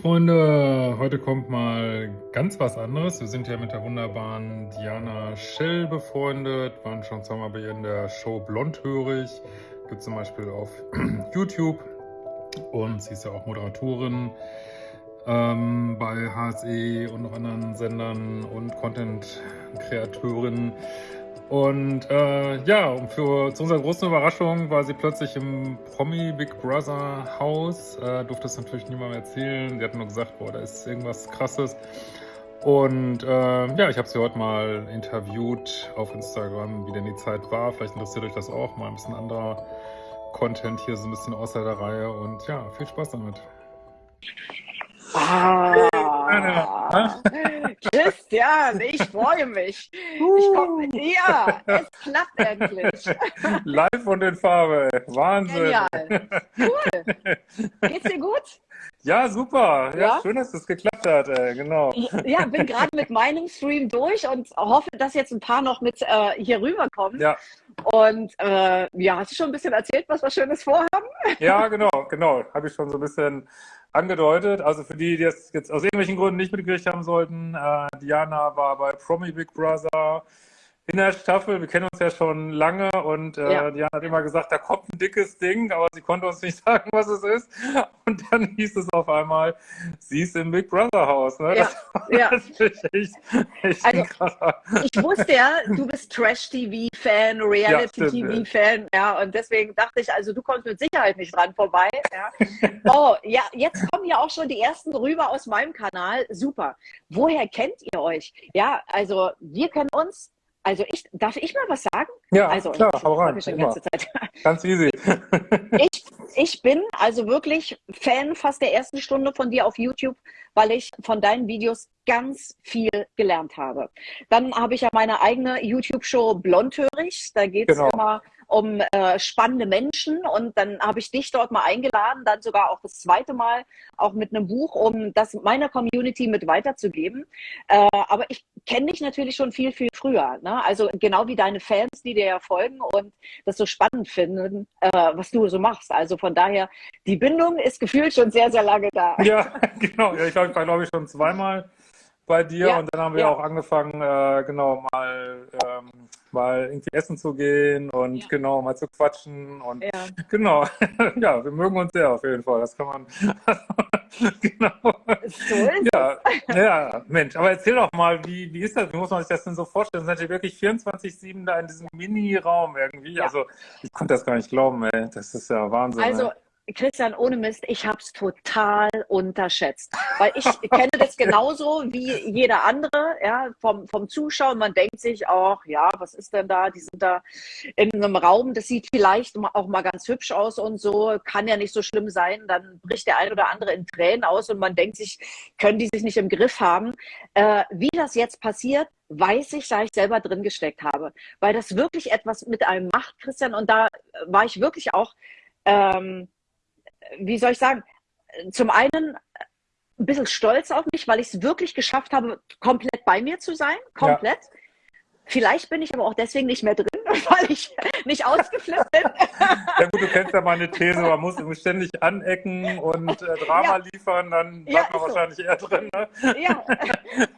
Freunde, heute kommt mal ganz was anderes. Wir sind ja mit der wunderbaren Diana Schell befreundet, waren schon zweimal bei ihr in der Show Blondhörig, gibt zum Beispiel auf YouTube und sie ist ja auch Moderatorin ähm, bei HSE und noch anderen Sendern und Content-Kreateurin. Und äh, ja, für, zu unserer großen Überraschung war sie plötzlich im Promi Big Brother Haus. Äh, durfte es natürlich niemandem erzählen. Sie hat nur gesagt, boah, da ist irgendwas Krasses. Und äh, ja, ich habe sie heute mal interviewt auf Instagram, wie denn die Zeit war. Vielleicht interessiert euch das auch, mal ein bisschen anderer Content hier, so ein bisschen außer der Reihe. Und ja, viel Spaß damit. Ah, Christian, ich freue mich. Ich komm, ja, es klappt endlich. Live und in Farbe. Wahnsinn. Genial. Cool. Geht's dir gut? Ja, super. Ja, ja? schön, dass es geklappt hat. Ey. Genau. Ja, bin gerade mit meinem Stream durch und hoffe, dass jetzt ein paar noch mit äh, hier rüberkommen. Ja. Und äh, ja, hast du schon ein bisschen erzählt, was wir Schönes vorhaben? Ja, genau, genau. Habe ich schon so ein bisschen angedeutet. Also für die, die es jetzt aus irgendwelchen Gründen nicht mitgekriegt haben sollten, äh, Diana war bei Promi Big Brother in der Staffel. Wir kennen uns ja schon lange und äh, ja. Diana hat immer gesagt, da kommt ein dickes Ding, aber sie konnte uns nicht sagen, was es ist. Und dann hieß es auf einmal, sie ist im Big Brother Haus. Ne? Ja. Das, ja. echt, echt also, Ich wusste ja, du bist Trash-TV-Fan, Reality-TV-Fan, ja, und deswegen dachte ich, also du kommst mit Sicherheit nicht dran vorbei. Ja. Oh, ja, jetzt kommen ja auch schon die ersten rüber aus meinem Kanal. Super. Woher kennt ihr euch? Ja, also wir kennen uns also ich, darf ich mal was sagen? Ja, also, klar, hau rein. Ganz easy. ich, ich bin also wirklich Fan fast der ersten Stunde von dir auf YouTube, weil ich von deinen Videos ganz viel gelernt habe. Dann habe ich ja meine eigene YouTube-Show Blondhörig. Da geht es genau. immer um äh, spannende Menschen und dann habe ich dich dort mal eingeladen, dann sogar auch das zweite Mal auch mit einem Buch, um das meiner Community mit weiterzugeben. Äh, aber ich kenne dich natürlich schon viel, viel früher. Ne? Also genau wie deine Fans, die dir ja folgen und das so spannend finden, äh, was du so machst. Also von daher, die Bindung ist gefühlt schon sehr, sehr lange da. Ja, genau. Ja, ich glaube, ich war, glaube ich, schon zweimal bei dir ja, und dann haben wir ja. auch angefangen, äh, genau, mal, ähm, mal irgendwie essen zu gehen und ja. genau, mal zu quatschen und ja. genau, ja, wir mögen uns sehr auf jeden Fall, das kann man, genau. So ist ja, es. ja, Mensch, aber erzähl doch mal, wie, wie ist das, wie muss man sich das denn so vorstellen? Sind ihr wirklich 24-7 da in diesem Mini-Raum irgendwie? Also, ich konnte das gar nicht glauben, ey, das ist ja Wahnsinn. Also, ey. Christian, ohne Mist, ich habe es total unterschätzt. Weil ich kenne das genauso wie jeder andere, ja, vom, vom Zuschauer. Man denkt sich auch, ja, was ist denn da? Die sind da in einem Raum, das sieht vielleicht auch mal ganz hübsch aus und so, kann ja nicht so schlimm sein. Dann bricht der ein oder andere in Tränen aus und man denkt sich, können die sich nicht im Griff haben. Äh, wie das jetzt passiert, weiß ich, da ich selber drin gesteckt habe. Weil das wirklich etwas mit einem macht, Christian. Und da war ich wirklich auch. Ähm, wie soll ich sagen, zum einen ein bisschen stolz auf mich, weil ich es wirklich geschafft habe, komplett bei mir zu sein, komplett. Ja. Vielleicht bin ich aber auch deswegen nicht mehr drin, weil ich nicht ausgeflippt bin. Ja gut, du kennst ja meine These, man muss ständig anecken und äh, Drama ja. liefern, dann bleibt ja, man so. wahrscheinlich eher drin. Ne? Ja,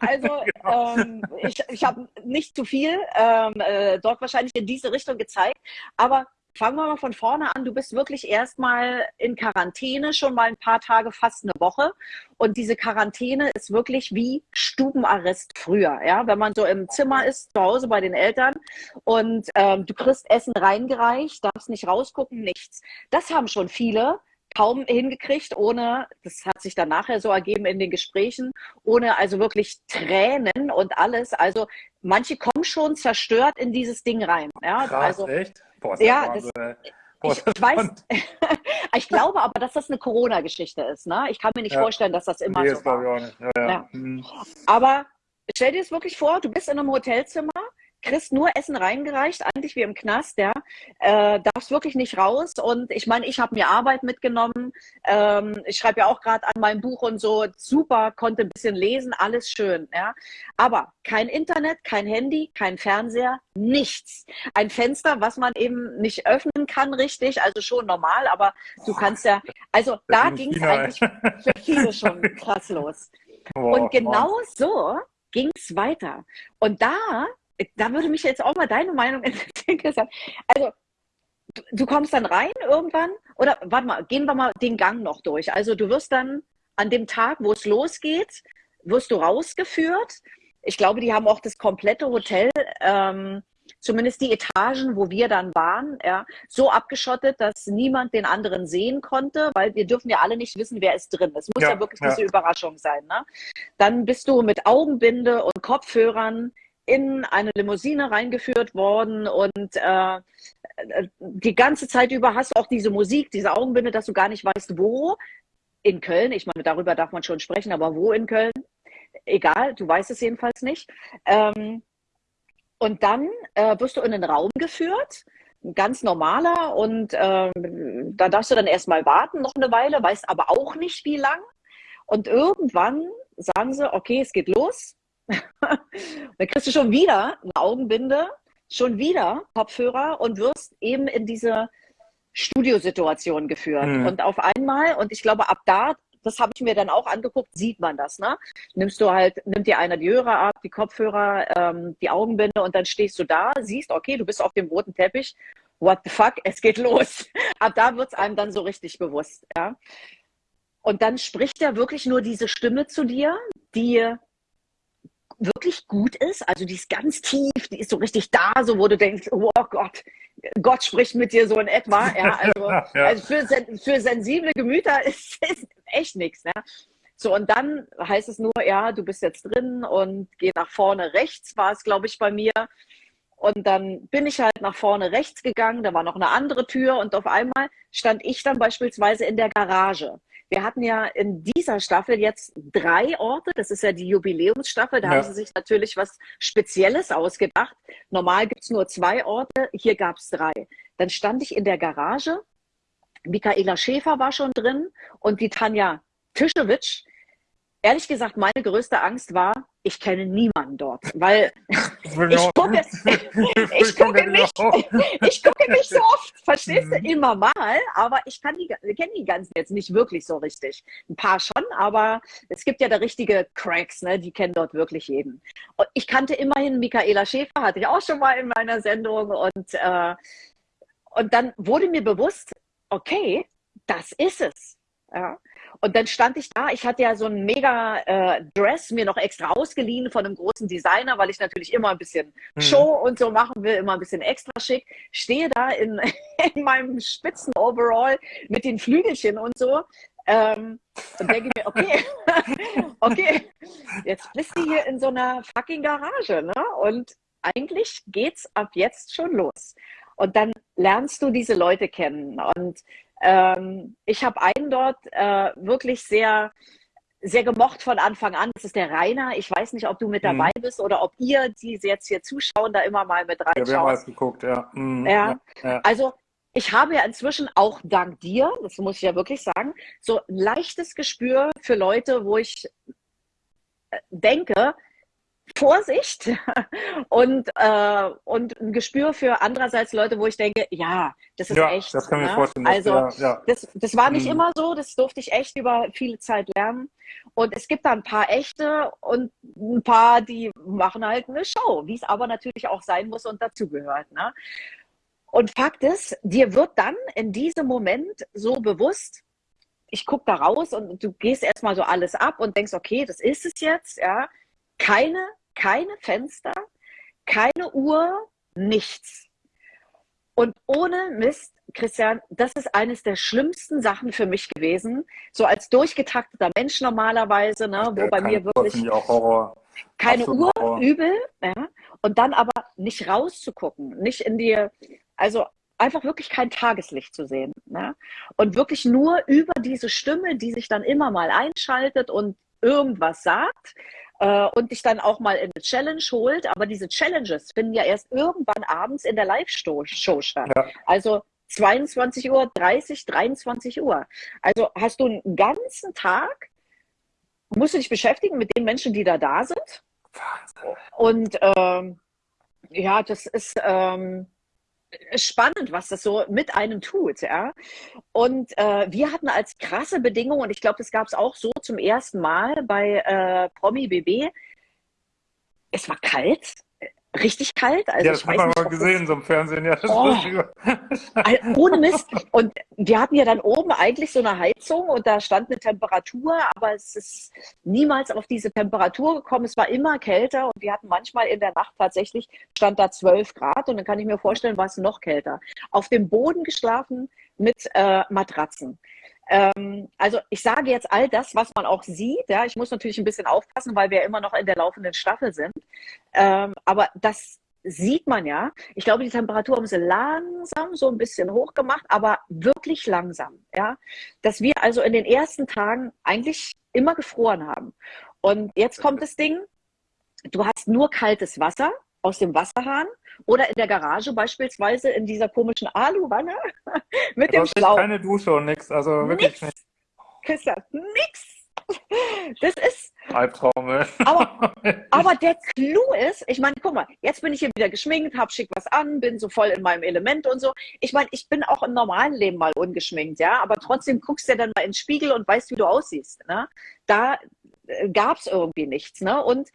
also genau. ähm, ich, ich habe nicht zu viel ähm, äh, dort wahrscheinlich in diese Richtung gezeigt, aber Fangen wir mal von vorne an. Du bist wirklich erstmal in Quarantäne, schon mal ein paar Tage, fast eine Woche. Und diese Quarantäne ist wirklich wie Stubenarrest früher. Ja? Wenn man so im Zimmer ist, zu Hause bei den Eltern und ähm, du kriegst Essen reingereicht, darfst nicht rausgucken, nichts. Das haben schon viele kaum hingekriegt, ohne, das hat sich dann nachher so ergeben in den Gesprächen, ohne also wirklich Tränen und alles. Also manche kommen schon zerstört in dieses Ding rein. Ja, Krass, also, echt? Boah, ja, das, Boah, ich, ich weiß, ich glaube aber, dass das eine Corona-Geschichte ist. Ne? Ich kann mir nicht ja. vorstellen, dass das immer nee, so war. Ja, ja. Mhm. Aber stell dir es wirklich vor, du bist in einem Hotelzimmer, kriegst nur Essen reingereicht, eigentlich wie im Knast, ja. Äh, darfst wirklich nicht raus. Und ich meine, ich habe mir Arbeit mitgenommen. Ähm, ich schreibe ja auch gerade an meinem Buch und so. Super, konnte ein bisschen lesen, alles schön, ja. Aber kein Internet, kein Handy, kein Fernseher, nichts. Ein Fenster, was man eben nicht öffnen kann, richtig, also schon normal, aber du kannst ja, also da ging es eigentlich für viele schon krass los. und genau so ging es weiter. Und da da würde mich jetzt auch mal deine Meinung interessieren. Also, du, du kommst dann rein irgendwann oder warte mal, gehen wir mal den Gang noch durch. Also, du wirst dann an dem Tag, wo es losgeht, wirst du rausgeführt. Ich glaube, die haben auch das komplette Hotel, ähm, zumindest die Etagen, wo wir dann waren, ja, so abgeschottet, dass niemand den anderen sehen konnte, weil wir dürfen ja alle nicht wissen, wer ist drin. Es muss ja, ja wirklich ja. diese Überraschung sein. Ne? Dann bist du mit Augenbinde und Kopfhörern in eine Limousine reingeführt worden und äh, die ganze Zeit über hast du auch diese Musik, diese Augenbinde, dass du gar nicht weißt, wo. In Köln, ich meine, darüber darf man schon sprechen, aber wo in Köln? Egal, du weißt es jedenfalls nicht. Ähm, und dann äh, wirst du in den Raum geführt, ganz normaler, und äh, da darfst du dann erstmal warten, noch eine Weile, weißt aber auch nicht, wie lang. Und irgendwann sagen sie, okay, es geht los. dann kriegst du schon wieder eine Augenbinde, schon wieder Kopfhörer und wirst eben in diese Studiosituation geführt. Mhm. Und auf einmal, und ich glaube, ab da, das habe ich mir dann auch angeguckt, sieht man das. Ne? Nimmst du halt, nimmt dir einer die Hörer ab, die Kopfhörer, ähm, die Augenbinde und dann stehst du da, siehst, okay, du bist auf dem roten Teppich. What the fuck, es geht los. Ab da wird es einem dann so richtig bewusst. Ja? Und dann spricht er wirklich nur diese Stimme zu dir, die wirklich gut ist. Also die ist ganz tief, die ist so richtig da, so wo du denkst, oh Gott, Gott spricht mit dir so in etwa. Ja, also, ja. also für, für, sensible Gemüter ist es echt nichts. Ja. So, und dann heißt es nur, ja, du bist jetzt drin und geh nach vorne rechts, war es, glaube ich, bei mir. Und dann bin ich halt nach vorne rechts gegangen, da war noch eine andere Tür und auf einmal stand ich dann beispielsweise in der Garage. Wir hatten ja in dieser Staffel jetzt drei Orte. Das ist ja die Jubiläumsstaffel. Da ja. haben sie sich natürlich was Spezielles ausgedacht. Normal gibt es nur zwei Orte. Hier gab es drei. Dann stand ich in der Garage. Michaela Schäfer war schon drin und die Tanja Tischewitsch. Ehrlich gesagt, meine größte Angst war, ich kenne niemanden dort, weil ich gucke, ich, gucke nicht, ich gucke nicht so oft, verstehst du, mhm. immer mal, aber ich kann die, kenne die ganzen jetzt nicht wirklich so richtig. Ein paar schon, aber es gibt ja da richtige Cracks, ne, die kennen dort wirklich jeden. Und ich kannte immerhin Michaela Schäfer, hatte ich auch schon mal in meiner Sendung und, äh, und dann wurde mir bewusst, okay, das ist es. Ja. Und dann stand ich da, ich hatte ja so ein mega äh, Dress mir noch extra ausgeliehen von einem großen Designer, weil ich natürlich immer ein bisschen mhm. Show und so machen will, immer ein bisschen extra schick. Stehe da in, in meinem spitzen Overall mit den Flügelchen und so. Ähm, und denke mir, okay, okay, jetzt bist du hier in so einer fucking Garage, ne? Und eigentlich geht's ab jetzt schon los. Und dann lernst du diese Leute kennen. Und ähm, ich habe einen dort äh, wirklich sehr, sehr gemocht von Anfang an. Das ist der Rainer. Ich weiß nicht, ob du mit dabei mhm. bist oder ob ihr, die jetzt hier zuschauen, da immer mal mit reinschaut. Ja, wir haben alles geguckt, ja. Mhm. ja. ja. Also ich habe ja inzwischen auch dank dir, das muss ich ja wirklich sagen, so ein leichtes Gespür für Leute, wo ich äh, denke, Vorsicht und, äh, und ein Gespür für andererseits Leute, wo ich denke, ja, das ist ja, echt. Das kann ne? mir vorstellen. Also ja, ja. Das, das war nicht mhm. immer so, das durfte ich echt über viele Zeit lernen. Und es gibt da ein paar echte und ein paar, die machen halt eine Show, wie es aber natürlich auch sein muss und dazugehört. Ne? Und Fakt ist, dir wird dann in diesem Moment so bewusst, ich gucke da raus und du gehst erstmal so alles ab und denkst, okay, das ist es jetzt, ja keine, keine Fenster, keine Uhr, nichts. Und ohne Mist, Christian, das ist eines der schlimmsten Sachen für mich gewesen. So als durchgetakteter Mensch normalerweise, ne, wo bei mir wirklich Horror. keine Absolut Uhr, Horror. übel, ja, und dann aber nicht rauszugucken, nicht in die, also einfach wirklich kein Tageslicht zu sehen. Ne? Und wirklich nur über diese Stimme, die sich dann immer mal einschaltet und irgendwas sagt, äh, und dich dann auch mal in eine Challenge holt. Aber diese Challenges finden ja erst irgendwann abends in der Live-Show statt. Ja. Also 22 Uhr, 30, 23 Uhr. Also hast du einen ganzen Tag, musst du dich beschäftigen mit den Menschen, die da da sind. Wahnsinn. Und ähm, ja, das ist ähm, spannend, was das so mit einem tut. Ja? Und äh, wir hatten als krasse Bedingung, und ich glaube, das gab es auch so zum ersten Mal bei äh, Promi BB, es war kalt, richtig kalt. Also ja, das haben wir mal gesehen, so im Fernsehen. Ja, oh, ohne Mist. Und wir hatten ja dann oben eigentlich so eine Heizung und da stand eine Temperatur, aber es ist niemals auf diese Temperatur gekommen. Es war immer kälter und wir hatten manchmal in der Nacht tatsächlich, stand da 12 Grad und dann kann ich mir vorstellen, war es noch kälter. Auf dem Boden geschlafen mit äh, Matratzen. Ähm, also ich sage jetzt all das, was man auch sieht. Ja, ich muss natürlich ein bisschen aufpassen, weil wir immer noch in der laufenden Staffel sind. Ähm, aber das sieht man ja. Ich glaube, die Temperatur haben sie langsam so ein bisschen hochgemacht, aber wirklich langsam. Ja, dass wir also in den ersten Tagen eigentlich immer gefroren haben. Und jetzt kommt das Ding. Du hast nur kaltes Wasser aus dem Wasserhahn oder in der Garage beispielsweise in dieser komischen Aluwanne mit dem Schlauch. keine Dusche und nichts, also wirklich nix. Christian, nix. Das ist. Albtraum. Aber, aber der Clou ist, ich meine, guck mal, jetzt bin ich hier wieder geschminkt, hab schick was an, bin so voll in meinem Element und so. Ich meine, ich bin auch im normalen Leben mal ungeschminkt, ja, aber trotzdem guckst du ja dann mal ins Spiegel und weißt, wie du aussiehst. Ne? Da äh, gab es irgendwie nichts. Ne? Und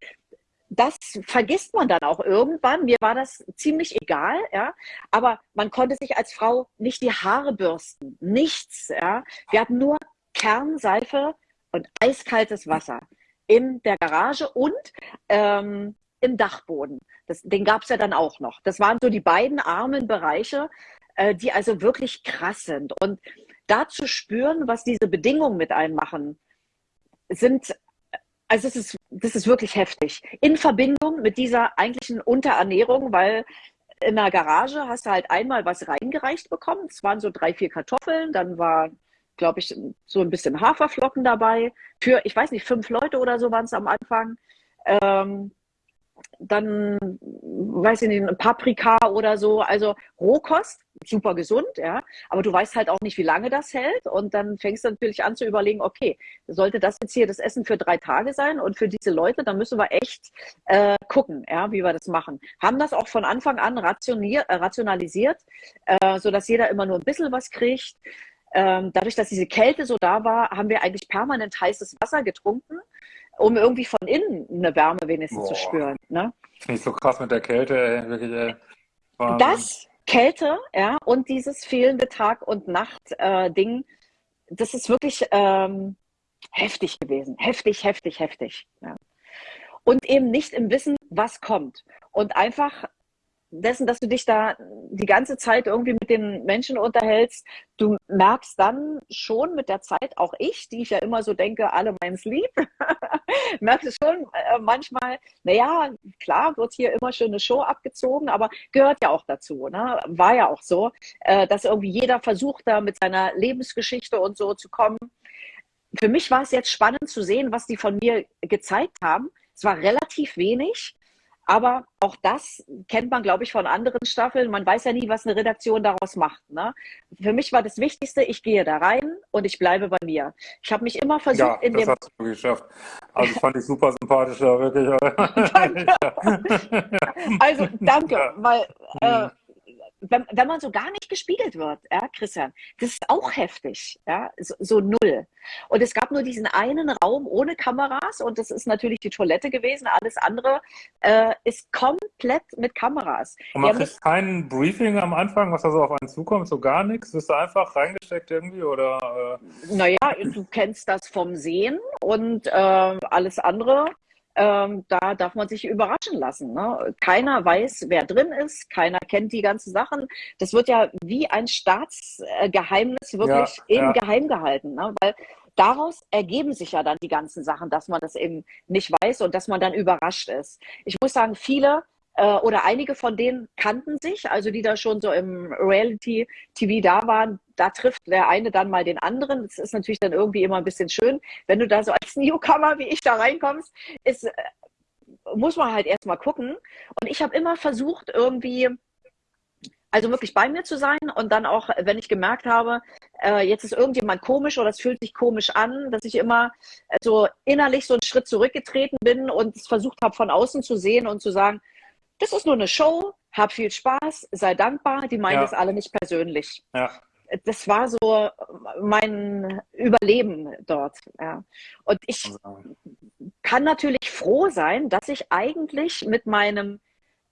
das vergisst man dann auch irgendwann. Mir war das ziemlich egal, ja. Aber man konnte sich als Frau nicht die Haare bürsten. Nichts, ja. Wir hatten nur Kernseife und eiskaltes Wasser in der Garage und ähm, im Dachboden. Das, den gab es ja dann auch noch. Das waren so die beiden armen Bereiche, äh, die also wirklich krass sind. Und da zu spüren, was diese Bedingungen mit einem machen, sind also es ist, das ist wirklich heftig. In Verbindung mit dieser eigentlichen Unterernährung, weil in der Garage hast du halt einmal was reingereicht bekommen. Es waren so drei, vier Kartoffeln, dann war, glaube ich, so ein bisschen Haferflocken dabei. Für, ich weiß nicht, fünf Leute oder so waren es am Anfang. Ähm, dann, weiß ich nicht, Paprika oder so. Also Rohkost, super gesund, ja. Aber du weißt halt auch nicht, wie lange das hält. Und dann fängst du natürlich an zu überlegen, okay, sollte das jetzt hier das Essen für drei Tage sein? Und für diese Leute, dann müssen wir echt äh, gucken, ja, wie wir das machen. Haben das auch von Anfang an rationier, äh, rationalisiert, äh, sodass jeder immer nur ein bisschen was kriegt. Ähm, dadurch, dass diese Kälte so da war, haben wir eigentlich permanent heißes Wasser getrunken um irgendwie von innen eine Wärme wenigstens Boah. zu spüren. Ne? Finde ich so krass mit der Kälte, ey. Wirklich, ey. Das, Kälte, ja, und dieses fehlende Tag- und Nacht-Ding, äh, das ist wirklich ähm, heftig gewesen. Heftig, heftig, heftig. Ja. Und eben nicht im Wissen, was kommt. Und einfach dessen, dass du dich da die ganze Zeit irgendwie mit den Menschen unterhältst, du merkst dann schon mit der Zeit, auch ich, die ich ja immer so denke, alle meins lieb, merkst du schon äh, manchmal, naja, klar wird hier immer schön eine Show abgezogen, aber gehört ja auch dazu, ne? war ja auch so, äh, dass irgendwie jeder versucht da mit seiner Lebensgeschichte und so zu kommen. Für mich war es jetzt spannend zu sehen, was die von mir gezeigt haben. Es war relativ wenig, aber auch das kennt man, glaube ich, von anderen Staffeln. Man weiß ja nie, was eine Redaktion daraus macht. Ne? Für mich war das Wichtigste, ich gehe da rein und ich bleibe bei mir. Ich habe mich immer versucht, ja, in das dem. hast du geschafft. Also fand ich super sympathisch, ja, wirklich. danke. also danke, ja. weil äh, mhm wenn, wenn man so gar nicht gespiegelt wird, ja, Christian, das ist auch heftig, ja, so, so, null. Und es gab nur diesen einen Raum ohne Kameras und das ist natürlich die Toilette gewesen. Alles andere äh, ist komplett mit Kameras. Und man kriegt kein Briefing am Anfang, was da so auf einen zukommt, so gar nichts? Ist da einfach reingesteckt irgendwie oder? Äh... Naja, du kennst das vom Sehen und äh, alles andere ähm, da darf man sich überraschen lassen. Ne? Keiner weiß, wer drin ist, keiner kennt die ganzen Sachen. Das wird ja wie ein Staatsgeheimnis wirklich ja, eben ja. geheim gehalten, ne? weil daraus ergeben sich ja dann die ganzen Sachen, dass man das eben nicht weiß und dass man dann überrascht ist. Ich muss sagen, viele äh, oder einige von denen kannten sich, also die da schon so im Reality-TV da waren. Da trifft der eine dann mal den anderen. Das ist natürlich dann irgendwie immer ein bisschen schön. Wenn du da so als Newcomer wie ich da reinkommst, ist, äh, muss man halt erstmal gucken. Und ich habe immer versucht, irgendwie also wirklich bei mir zu sein und dann auch, wenn ich gemerkt habe, äh, jetzt ist irgendjemand komisch oder es fühlt sich komisch an, dass ich immer so innerlich so einen Schritt zurückgetreten bin und es versucht habe, von außen zu sehen und zu sagen, das ist nur eine Show, hab viel Spaß, sei dankbar, die meinen ja. das alle nicht persönlich. Ja. Das war so mein Überleben dort. Ja. Und ich kann natürlich froh sein, dass ich eigentlich mit meinem,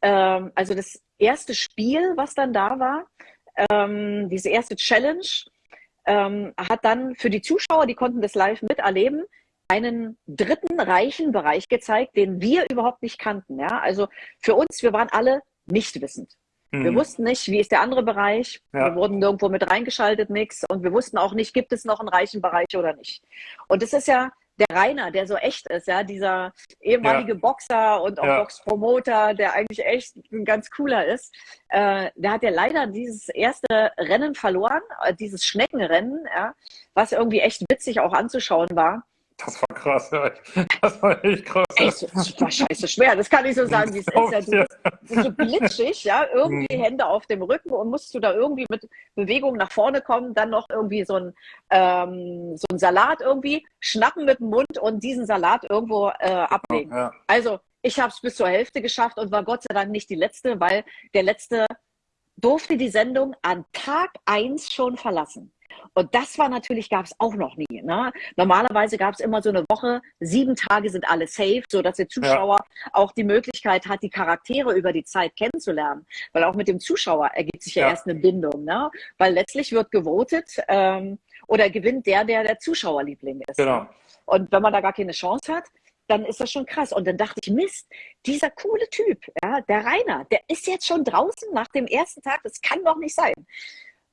ähm, also das erste Spiel, was dann da war, ähm, diese erste Challenge, ähm, hat dann für die Zuschauer, die konnten das live miterleben, einen dritten reichen Bereich gezeigt, den wir überhaupt nicht kannten. Ja? Also für uns, wir waren alle nicht wissend. Mhm. Wir wussten nicht, wie ist der andere Bereich. Ja. Wir wurden irgendwo mit reingeschaltet, nix. Und wir wussten auch nicht, gibt es noch einen reichen Bereich oder nicht. Und das ist ja der Rainer, der so echt ist, ja, dieser ehemalige ja. Boxer und auch ja. Boxpromoter, der eigentlich echt ein ganz cooler ist, äh, der hat ja leider dieses erste Rennen verloren, äh, dieses Schneckenrennen, ja, was irgendwie echt witzig auch anzuschauen war. Das war krass, ja. Das war echt krass. Ey, das war scheiße schwer, das kann ich so sagen, wie es ist. Ja, du bist so glitschig, ja, irgendwie mhm. Hände auf dem Rücken und musst du da irgendwie mit Bewegung nach vorne kommen, dann noch irgendwie so ein, ähm, so ein Salat irgendwie schnappen mit dem Mund und diesen Salat irgendwo äh, ablegen. Ja. Also ich habe es bis zur Hälfte geschafft und war Gott sei Dank nicht die Letzte, weil der Letzte durfte die Sendung an Tag 1 schon verlassen. Und das war natürlich, gab es auch noch nie. Ne? Normalerweise gab es immer so eine Woche, sieben Tage sind alle safe, sodass der Zuschauer ja. auch die Möglichkeit hat, die Charaktere über die Zeit kennenzulernen. Weil auch mit dem Zuschauer ergibt sich ja, ja. erst eine Bindung. Ne? Weil letztlich wird gewotet ähm, oder gewinnt der, der der Zuschauerliebling ist. Genau. Ne? Und wenn man da gar keine Chance hat, dann ist das schon krass. Und dann dachte ich, Mist, dieser coole Typ, ja, der Rainer, der ist jetzt schon draußen nach dem ersten Tag, das kann doch nicht sein.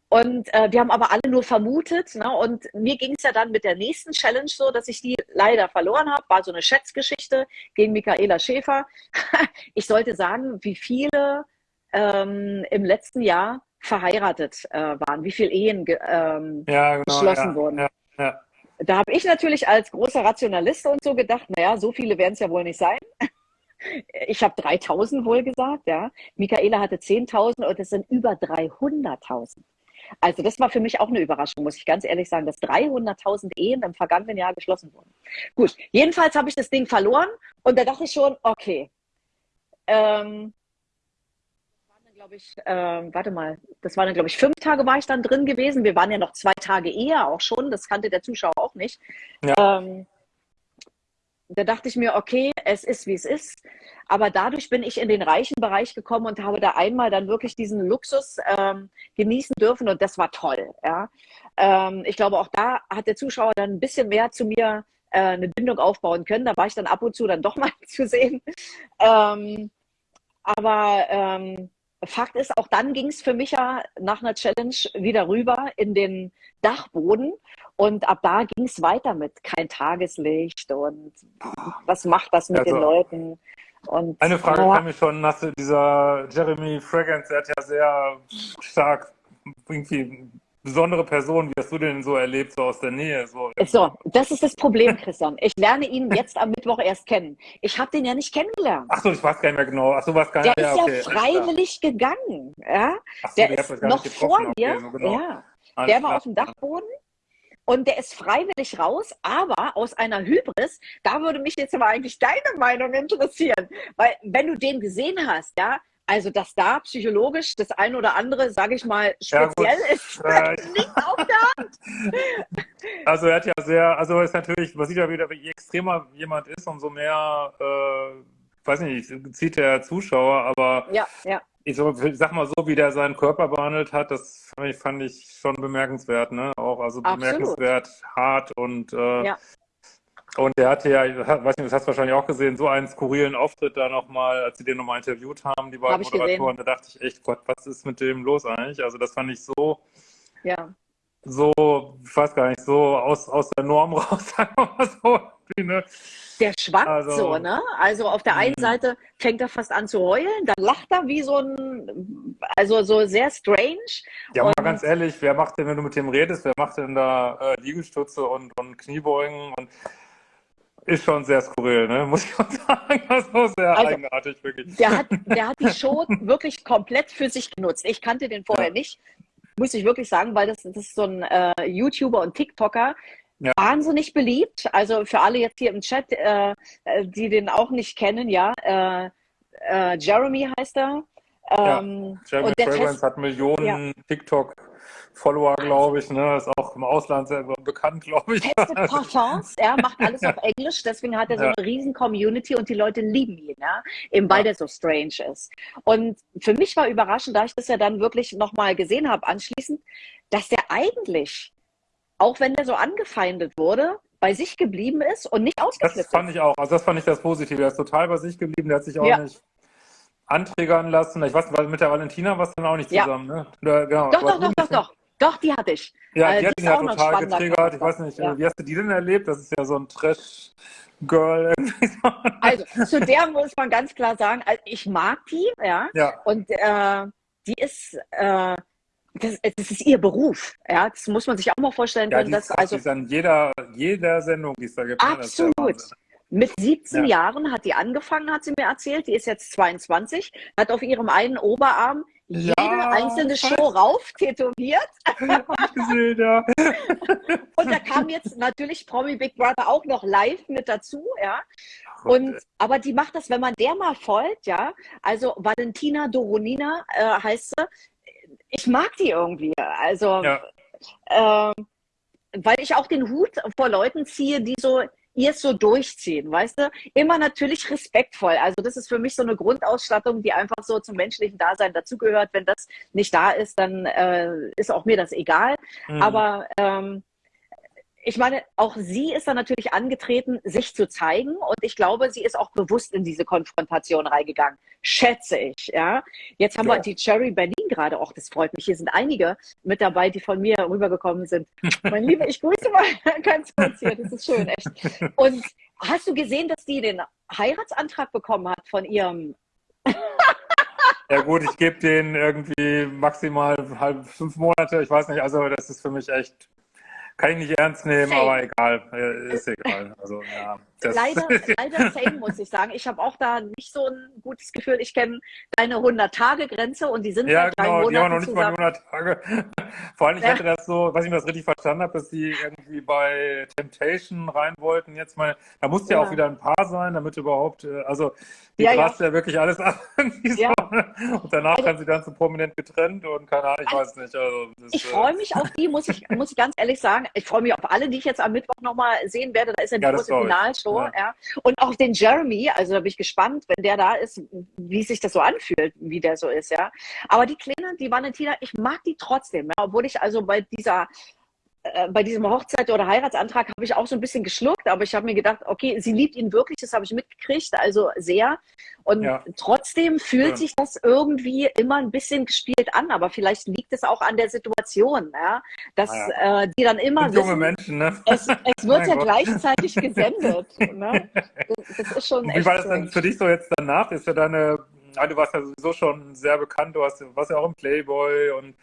Und äh, wir haben aber alle nur vermutet. Ne? Und mir ging es ja dann mit der nächsten Challenge so, dass ich die leider verloren habe. War so eine Schätzgeschichte gegen Michaela Schäfer. ich sollte sagen, wie viele ähm, im letzten Jahr verheiratet äh, waren, wie viele Ehen ge ähm, ja, genau, geschlossen ja, wurden. Ja, ja. Da habe ich natürlich als großer Rationalist und so gedacht, naja, so viele werden es ja wohl nicht sein. Ich habe 3000 wohl gesagt, ja. Michaela hatte 10.000 und es sind über 300.000. Also das war für mich auch eine Überraschung, muss ich ganz ehrlich sagen, dass 300.000 Ehen im vergangenen Jahr geschlossen wurden. Gut, jedenfalls habe ich das Ding verloren und da dachte ich schon, okay, ähm, glaube ich, äh, warte mal, das waren dann, glaube ich, fünf Tage war ich dann drin gewesen. Wir waren ja noch zwei Tage eher auch schon, das kannte der Zuschauer auch nicht. Ja. Ähm, da dachte ich mir, okay, es ist, wie es ist. Aber dadurch bin ich in den reichen Bereich gekommen und habe da einmal dann wirklich diesen Luxus ähm, genießen dürfen und das war toll. Ja. Ähm, ich glaube, auch da hat der Zuschauer dann ein bisschen mehr zu mir äh, eine Bindung aufbauen können. Da war ich dann ab und zu dann doch mal zu sehen. Ähm, aber ähm, Fakt ist, auch dann ging es für mich ja nach einer Challenge wieder rüber in den Dachboden. Und ab da ging es weiter mit kein Tageslicht und was macht das mit also, den Leuten. Und, eine Frage ja. kam mir schon nach dieser Jeremy Fragrance, der hat ja sehr stark irgendwie besondere Person. Wie hast du den so erlebt, so aus der Nähe? So, so das ist das Problem, Christian. Ich lerne ihn jetzt am Mittwoch erst kennen. Ich habe den ja nicht kennengelernt. Ach so, ich weiß gar nicht mehr genau. Ach so, was gar nicht. Der ist ja, okay, freiwillig gegangen. Ja? So, der ist noch vor mir. Okay, so genau. ja. der war auf dem Dachboden. Und der ist freiwillig raus, aber aus einer Hybris, da würde mich jetzt aber eigentlich deine Meinung interessieren. Weil wenn du den gesehen hast, ja, also, dass da psychologisch das ein oder andere, sage ich mal, speziell ja, ist, äh, liegt auf der Hand. Also er hat ja sehr, also ist natürlich, man sieht ja wieder, je extremer jemand ist, umso mehr, äh, weiß nicht, zieht der Zuschauer, aber ja, ja. Ich, sag mal so, wie der seinen Körper behandelt hat, das fand ich, fand ich schon bemerkenswert, ne? Auch also bemerkenswert Absolut. hart und äh, ja. Und der hatte ja, weiß nicht, das hast du wahrscheinlich auch gesehen, so einen skurrilen Auftritt da nochmal, als sie den nochmal interviewt haben, die beiden Hab Moderatoren. Da dachte ich echt, Gott, was ist mit dem los eigentlich? Also das fand ich so, ja. so, ich weiß gar nicht, so aus, aus der Norm raus, sagen wir mal so. Ne? Der schwankt also, so, ne? Also auf der einen mhm. Seite fängt er fast an zu heulen, dann lacht er wie so ein, also so sehr strange. Ja, und, mal ganz ehrlich, wer macht denn, wenn du mit dem redest, wer macht denn da äh, Liegestütze und, und Kniebeugen und ist schon sehr skurril, ne? muss ich schon sagen. Das war sehr also, eigenartig, wirklich. Der hat, der hat die Show wirklich komplett für sich genutzt. Ich kannte den vorher ja. nicht, muss ich wirklich sagen, weil das, das ist so ein äh, YouTuber und TikToker, ja. wahnsinnig beliebt. Also für alle jetzt hier im Chat, äh, äh die den auch nicht kennen, ja, äh, äh Jeremy heißt er. Ähm, ja, Jeremy Fragrance hat Millionen ja. TikTok Follower, glaube ich, ne? Ist auch im Ausland sehr bekannt, glaube ich. Testet Parfums, er macht alles auf Englisch, deswegen hat er so ja. eine riesen Community und die Leute lieben ihn, ja? eben weil ja. der so strange ist. Und für mich war überraschend, da ich das ja dann wirklich nochmal gesehen habe anschließend, dass der eigentlich, auch wenn der so angefeindet wurde, bei sich geblieben ist und nicht ausgeflippt Das fand ich auch, also das fand ich das Positive. Er ist total bei sich geblieben, der hat sich auch ja. nicht anträgern lassen. Ich weiß, weil mit der Valentina warst du dann auch nicht zusammen, ja. ne? Oder, genau, doch, doch, doch, doch, doch. Doch, die hatte ich. Ja, die, äh, die hat ihn ja total getriggert. Ich weiß nicht, ja. wie hast du die denn erlebt? Das ist ja so ein Trash-Girl. Also, zu der muss man ganz klar sagen, also ich mag die, ja. ja. Und äh, die ist, äh, das, das, ist ihr Beruf, ja. Das muss man sich auch mal vorstellen ja, können. Dass, also, an jeder, jeder Sendung, die es da gibt. Ne? Absolut. Mit 17 ja. Jahren hat die angefangen, hat sie mir erzählt. Die ist jetzt 22, hat auf ihrem einen Oberarm jede ja, einzelne Show rauf tätowiert. gesehen, ja. Und da kam jetzt natürlich Promi Big Brother auch noch live mit dazu, ja. Und, aber die macht das, wenn man der mal folgt, ja. Also Valentina Doronina äh, heißt sie. Ich mag die irgendwie. Also, ja. äh, weil ich auch den Hut vor Leuten ziehe, die so ihr es so durchziehen, weißt du? Immer natürlich respektvoll. Also das ist für mich so eine Grundausstattung, die einfach so zum menschlichen Dasein dazugehört. Wenn das nicht da ist, dann äh, ist auch mir das egal. Mhm. Aber ähm, ich meine, auch sie ist dann natürlich angetreten, sich zu zeigen. Und ich glaube, sie ist auch bewusst in diese Konfrontation reingegangen. Schätze ich, ja. Jetzt haben ja. wir die Cherry Berlin gerade. auch. das freut mich. Hier sind einige mit dabei, die von mir rübergekommen sind. mein Lieber, ich grüße mal ganz kurz hier. Das ist schön, echt. Und hast du gesehen, dass die den Heiratsantrag bekommen hat von ihrem ja gut, ich gebe den irgendwie maximal halb fünf Monate. Ich weiß nicht, also das ist für mich echt kann ich nicht ernst nehmen, same. aber egal, äh, ist egal. Also, ja, leider, leider same, muss ich sagen. Ich habe auch da nicht so ein gutes Gefühl. Ich kenne deine 100-Tage-Grenze und die sind ja, seit drei genau, Monaten die haben noch nicht zusammen. mal 100 Tage. Vor allem, ich ja. hatte das so, was ich mir das richtig verstanden habe, dass die irgendwie bei Temptation rein wollten. Jetzt mal, da musste ja. ja auch wieder ein Paar sein, damit überhaupt, äh, also die ja, ja. ja wirklich alles ab. ja. Und danach also, haben sie dann so prominent getrennt und keine Ahnung, ich also, weiß nicht. Also, das, ich freue mich auf die, muss ich, muss ich ganz ehrlich sagen. Ich freue mich auf alle, die ich jetzt am Mittwoch nochmal sehen werde. Da ist ja die große Finalshow. Ja. Und auch den Jeremy, also da bin ich gespannt, wenn der da ist, wie sich das so anfühlt, wie der so ist, ja. Aber die Kleine, die Valentina, ich mag die trotzdem, ja, obwohl ich also bei dieser äh, bei diesem Hochzeit- oder Heiratsantrag habe ich auch so ein bisschen geschluckt, aber ich habe mir gedacht, okay, sie liebt ihn wirklich, das habe ich mitgekriegt, also sehr. Und ja. trotzdem fühlt ja. sich das irgendwie immer ein bisschen gespielt an, aber vielleicht liegt es auch an der Situation, ja, dass ja. Äh, die dann immer wissen, junge Menschen, ne? es, es wird ja Gott. gleichzeitig gesendet. Ne? Das, das, ist schon Wie war das dann für dich so jetzt danach? Ist ja deine ja, du warst ja sowieso schon sehr bekannt, du warst, warst ja auch im Playboy und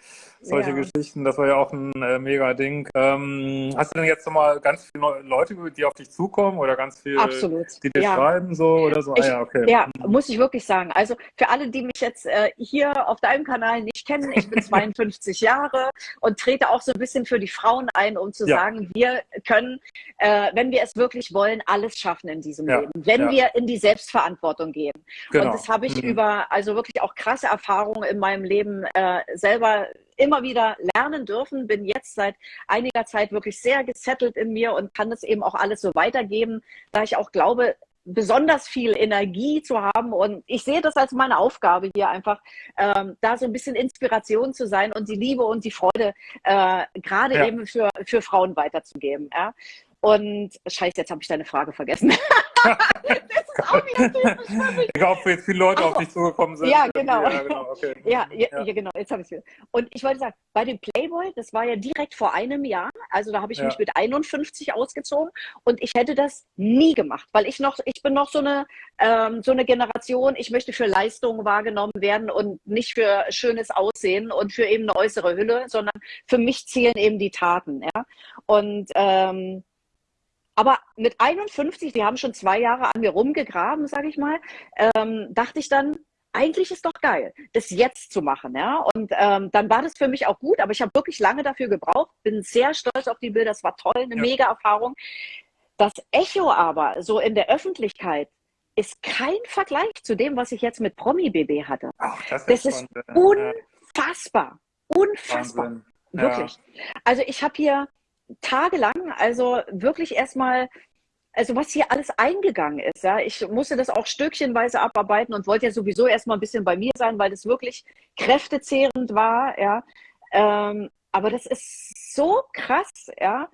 solche ja. Geschichten, das war ja auch ein äh, mega Ding. Ähm, hast du denn jetzt nochmal ganz viele Leute, die auf dich zukommen oder ganz viele, Absolut. die dir ja. schreiben so oder so? Ich, ah, ja, okay. ja, mhm. muss ich wirklich sagen. Also für alle, die mich jetzt äh, hier auf deinem Kanal nicht kennen, ich bin 52 Jahre und trete auch so ein bisschen für die Frauen ein, um zu ja. sagen, wir können, äh, wenn wir es wirklich wollen, alles schaffen in diesem Leben, wenn wir in die Selbstverantwortung gehen. Genau. Und das habe ich mhm. über, also wirklich auch krasse Erfahrungen in meinem Leben äh, selber immer wieder lernen dürfen. Bin jetzt seit einiger Zeit wirklich sehr gesettelt in mir und kann das eben auch alles so weitergeben, da ich auch glaube, besonders viel Energie zu haben. Und ich sehe das als meine Aufgabe hier einfach, ähm, da so ein bisschen Inspiration zu sein und die Liebe und die Freude äh, gerade ja. eben für, für Frauen weiterzugeben. Ja? Und scheiße, jetzt habe ich deine Frage vergessen. das ist auch wieder ich glaube, jetzt viele Leute Ach, auf dich zugekommen sind. Ja, genau. Ja, genau, okay. ja, ja, ja, genau. Jetzt habe ich es wieder. Und ich wollte sagen, bei dem Playboy, das war ja direkt vor einem Jahr. Also da habe ich mich mit 51 ausgezogen und ich hätte das nie gemacht, weil ich noch, ich bin noch so eine, ähm, so eine Generation, ich möchte für Leistungen wahrgenommen werden und nicht für schönes Aussehen und für eben eine äußere Hülle, sondern für mich zählen eben die Taten. Ja? Und ähm, aber mit 51, wir haben schon zwei Jahre an mir rumgegraben, sage ich mal, ähm, dachte ich dann, eigentlich ist doch geil, das jetzt zu machen, ja. Und ähm, dann war das für mich auch gut, aber ich habe wirklich lange dafür gebraucht, bin sehr stolz auf die Bilder, das war toll, eine ja. mega Erfahrung. Das Echo aber so in der Öffentlichkeit ist kein Vergleich zu dem, was ich jetzt mit Promi BB hatte. Ach, das, das ist, unfassbar, unfassbar, Wahnsinn. wirklich. Also ich habe hier tagelang, also wirklich erstmal, also was hier alles eingegangen ist, ja, ich musste das auch stückchenweise abarbeiten und wollte ja sowieso erstmal ein bisschen bei mir sein, weil das wirklich kräftezehrend war, ja. Ähm, aber das ist so krass, ja.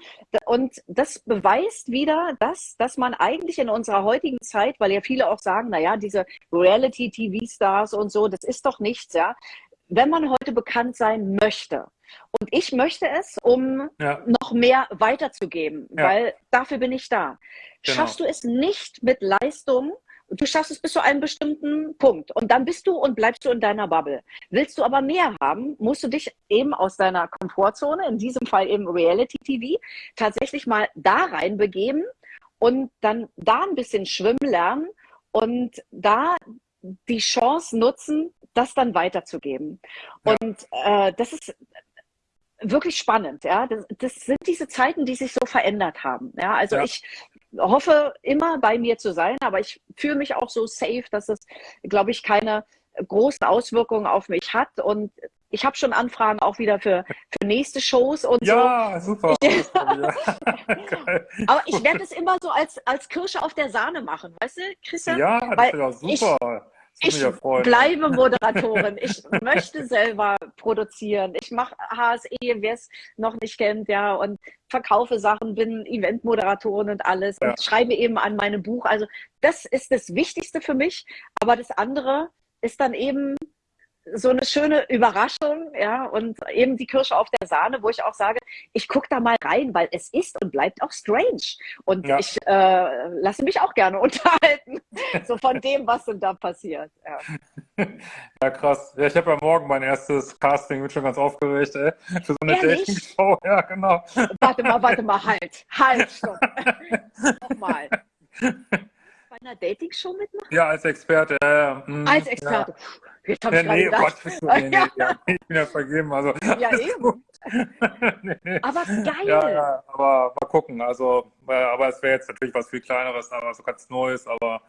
Und das beweist wieder, dass, dass man eigentlich in unserer heutigen Zeit, weil ja viele auch sagen, naja, diese Reality-TV-Stars und so, das ist doch nichts, ja. Wenn man heute bekannt sein möchte, und ich möchte es, um ja. noch mehr weiterzugeben, ja. weil dafür bin ich da. Genau. Schaffst du es nicht mit Leistung, du schaffst es bis zu einem bestimmten Punkt und dann bist du und bleibst du in deiner Bubble. Willst du aber mehr haben, musst du dich eben aus deiner Komfortzone, in diesem Fall eben Reality TV, tatsächlich mal da rein begeben und dann da ein bisschen schwimmen lernen und da die Chance nutzen, das dann weiterzugeben. Ja. Und äh, das ist wirklich spannend. Ja, das, das, sind diese Zeiten, die sich so verändert haben. Ja, also ja. ich hoffe immer bei mir zu sein, aber ich fühle mich auch so safe, dass es, glaube ich, keine großen Auswirkungen auf mich hat und ich habe schon Anfragen auch wieder für, für nächste Shows und ja, so. Super, super. Aber ich werde es immer so als, als Kirsche auf der Sahne machen, weißt du, Christian? Ja, das wäre super. Ich, ich bleibe Moderatorin. Ich möchte selber produzieren. Ich mache HSE, wer es noch nicht kennt, ja, und verkaufe Sachen, bin Eventmoderatorin und alles ja. und schreibe eben an meinem Buch. Also das ist das Wichtigste für mich. Aber das andere ist dann eben so eine schöne Überraschung, ja, und eben die Kirsche auf der Sahne, wo ich auch sage, ich gucke da mal rein, weil es ist und bleibt auch strange. Und ja. ich äh, lasse mich auch gerne unterhalten, so von dem, was denn da passiert. Ja, ja krass. Ja, ich habe ja morgen mein erstes Casting, bin schon ganz aufgeregt, ey, für so eine Dating-Show. Ja, genau. Warte mal, warte mal, halt, halt, stopp. Nochmal bei einer Dating-Show mitmachen? Ja, als Experte. Äh, mh, als Experte. Ja. Jetzt habe ich ja, nee, gedacht. Gott, nee, nee, ja. ich bin ja vergeben. Also, ja, eben. nee. Aber geil. Ja, ja, aber mal gucken. Also, aber es wäre jetzt natürlich was viel Kleineres, aber so ganz Neues. Aber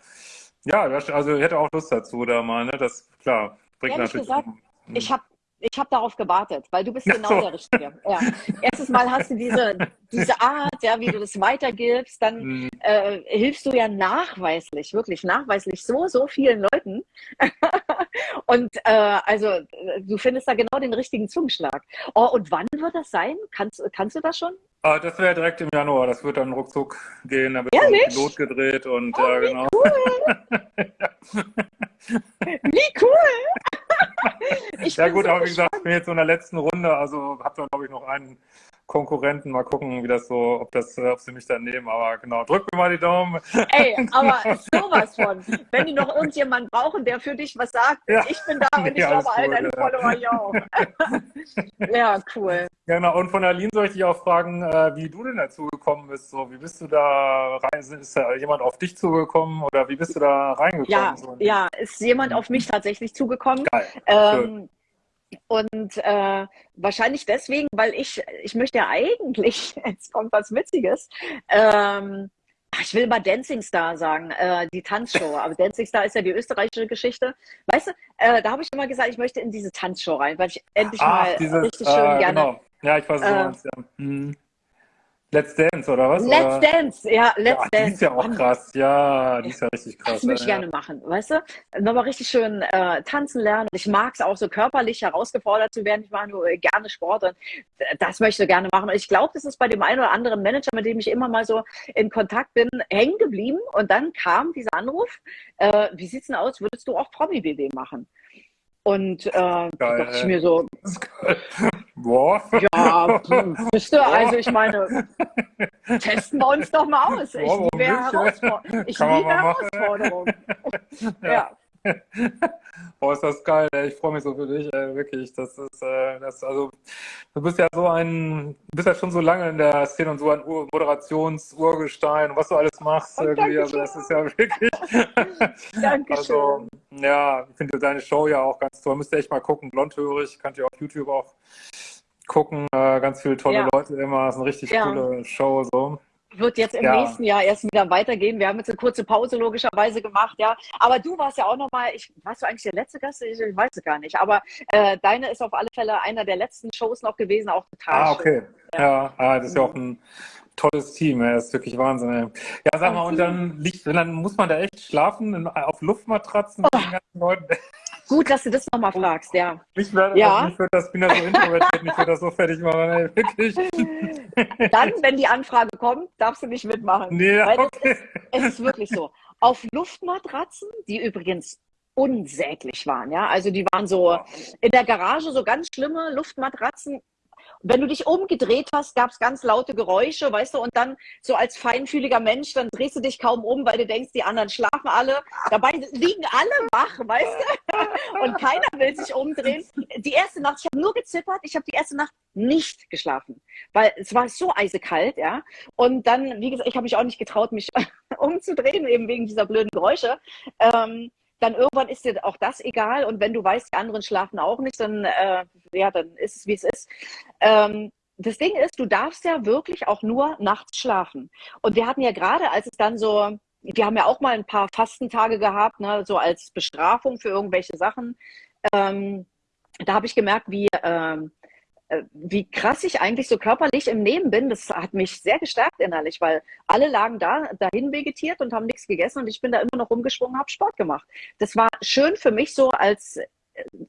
ja, also ich hätte auch Lust dazu da mal. Ne? Das, klar, bringt Ehrlich natürlich... Gesagt, ich habe ich habe darauf gewartet, weil du bist genau so. der Richtige. Ja. Erstes Mal hast du diese, diese Art, ja, wie du das weitergibst, dann mhm. äh, hilfst du ja nachweislich, wirklich nachweislich so, so vielen Leuten. Und äh, also du findest da genau den richtigen Zungenschlag. Oh, und wann wird das sein? Kannst, kannst du das schon? Ah, das wäre direkt im Januar, das wird dann ruckzuck gehen, da wird ja, ein Pilot gedreht und oh, äh, genau. Cool. wie cool! ja gut, aber wie gesagt, ich bin jetzt so in der letzten Runde, also habe da glaube ich noch einen Konkurrenten. Mal gucken, wie das so, ob das, ob sie mich dann nehmen. Aber genau, drück mir mal die Daumen. Ey, aber sowas von. Wenn die noch irgendjemanden brauchen, der für dich was sagt, ja. ich bin da und nee, ich glaube, all deine Follower ja auch. ja, cool. Genau, und von Aline soll ich dich auch fragen, äh, wie du denn dazu gekommen bist. So, wie bist du da rein? Ist da jemand auf dich zugekommen oder wie bist du da reingekommen? Ja, so? ja ist jemand auf mich tatsächlich zugekommen. Geil. Ähm, und äh, wahrscheinlich deswegen, weil ich, ich möchte ja eigentlich, jetzt kommt was Witziges, ähm, ich will mal Dancing Star sagen, äh, die Tanzshow. Aber Dancing Star ist ja die österreichische Geschichte. Weißt du, äh, da habe ich immer gesagt, ich möchte in diese Tanzshow rein, weil ich endlich Ach, mal dieses, richtig schön äh, gerne. Genau. Ja, ich weiß, äh, meinst, ja. Hm. Let's Dance oder was? Let's oder? Dance, ja, Let's ja, Dance. Die ist ja auch krass, ja, die ist ja richtig krass. Das möchte ich ja. gerne machen, weißt du? Nochmal richtig schön äh, tanzen lernen. Ich mag es auch so körperlich herausgefordert zu werden. Ich mache nur äh, gerne Sport und äh, das möchte ich gerne machen. Und ich glaube, das ist bei dem einen oder anderen Manager, mit dem ich immer mal so in Kontakt bin, hängen geblieben. Und dann kam dieser Anruf, äh, wie sieht's denn aus, würdest du auch Promi-BB machen? Und äh, da dachte ich mir so, geil. Boah. ja, pf, wisst ihr, also ich meine, testen wir uns doch mal aus. Ich warum liebe, ich liebe. Herausforderungen. Ja. ja. Boah, ist das geil. Ich freue mich so für dich, ey, wirklich. Das ist, äh, das, also, du bist ja so ein, du bist ja schon so lange in der Szene und so ein Ur Moderations-Urgestein, was du alles machst, Oh, irgendwie. Also, das ist ja wirklich. Dankeschön. Also, ja, ich finde deine Show ja auch ganz toll. Müsst ihr echt mal gucken. Blondhörig, könnt ihr auf YouTube auch gucken. Äh, ganz viele tolle Ja. Leute immer. Das ist eine richtig Ja. coole Show, so. Wird jetzt im Ja. nächsten Jahr erst wieder weitergehen. Wir haben jetzt eine kurze Pause logischerweise gemacht, ja. Aber du warst ja auch nochmal, ich, warst du eigentlich der letzte Gast? Ich, ich weiß es gar nicht. Aber äh, deine ist auf alle Fälle einer der letzten Shows noch gewesen, auch total Ah, okay. Ja, ah, das ist ja auch ein tolles Team. Das ist wirklich Wahnsinn. Ey. Ja, sag mal, und dann liegt, dann muss man da echt schlafen auf Luftmatratzen mit den ganzen Leuten. Gut, dass du das nochmal fragst, ja. Ich werde Ja. das, ich würde das, bin ja so introvertiert, ich würde das so fertig machen, ey, wirklich. Dann, wenn die Anfrage kommt, darfst du nicht mitmachen. Nee, Weil das okay. Es ist wirklich so. Auf Luftmatratzen, die übrigens unsäglich waren, ja. Also die waren so in der Garage so ganz schlimme Luftmatratzen. Wenn du dich umgedreht hast, gab es ganz laute Geräusche, weißt du, und dann so als feinfühliger Mensch, dann drehst du dich kaum um, weil du denkst, die anderen schlafen alle. Dabei liegen alle wach, weißt du? Und keiner will sich umdrehen. Die erste Nacht, ich habe nur gezittert, ich habe die erste Nacht nicht geschlafen, weil es war so eisekalt, ja. Und dann, wie gesagt, ich habe mich auch nicht getraut, mich umzudrehen, eben wegen dieser blöden Geräusche. Ähm, dann irgendwann ist dir auch das egal. Und wenn du weißt, die anderen schlafen auch nicht, dann, äh, ja, dann ist es, wie es ist. Ähm, das Ding ist, du darfst ja wirklich auch nur nachts schlafen. Und wir hatten ja gerade, als es dann so, wir haben ja auch mal ein paar Fastentage gehabt, ne, so als Bestrafung für irgendwelche Sachen. Ähm, da habe ich gemerkt, wie, ähm, äh, wie krass ich eigentlich so körperlich im Leben bin. Das hat mich sehr gestärkt innerlich, weil alle lagen da, dahin vegetiert und haben nichts gegessen und ich bin da immer noch rumgesprungen, habe Sport gemacht. Das war schön für mich so als äh,